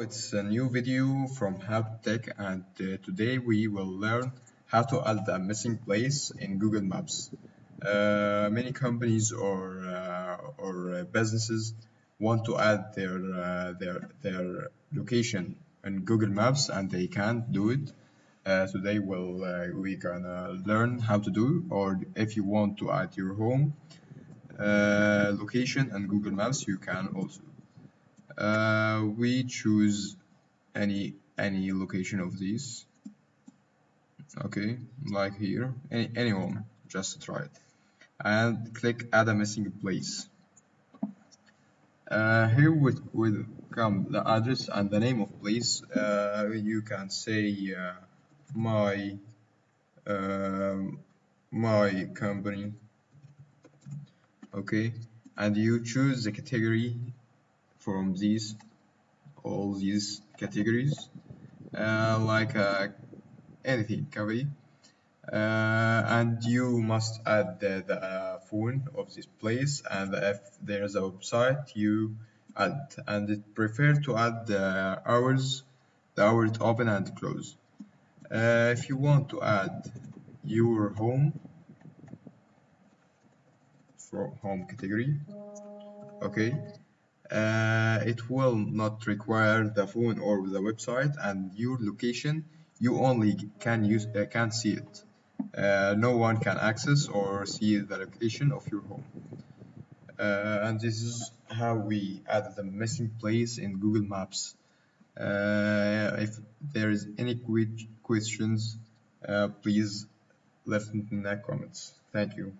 It's a new video from Help Tech and uh, today we will learn how to add a missing place in Google Maps. Uh, many companies or, uh, or uh, businesses want to add their, uh, their, their location in Google Maps and they can't do it. Uh, today we'll, we gonna learn how to do or if you want to add your home location in Google Maps you can also uh, we choose any any location of these okay like here. Any anyone just try it. And click add a missing place. Uh, here will, will come the address and the name of place uh, you can say uh, my um, my company. Okay and you choose the category from these all these categories uh, like uh, anything copy uh, and you must add the, the uh, phone of this place and if there's a website you add and it prefer to add the hours the hours open and close. Uh, if you want to add your home from home category okay uh, it will not require the phone or the website and your location. You only can use uh, can see it. Uh, no one can access or see the location of your home. Uh, and this is how we add the missing place in Google Maps. Uh, if there is any questions uh, please leave in the comments. Thank you